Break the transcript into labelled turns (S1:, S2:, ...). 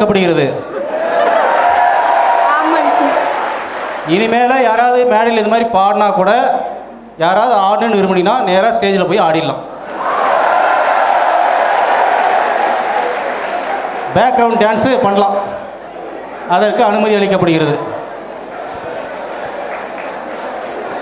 S1: வரவேற்கப்படுகிறது இனிமேல் யாராவது மேடையில் இது மாதிரி பாடினா கூட யாராவது ஆடணும்னு விரும்பினா நேராக ஸ்டேஜில் போய் ஆடிடலாம். பேக்ரவுண்ட் டான்ஸு பண்ணலாம். அதற்கு அனுமதி அளிக்கப்படுகிறது.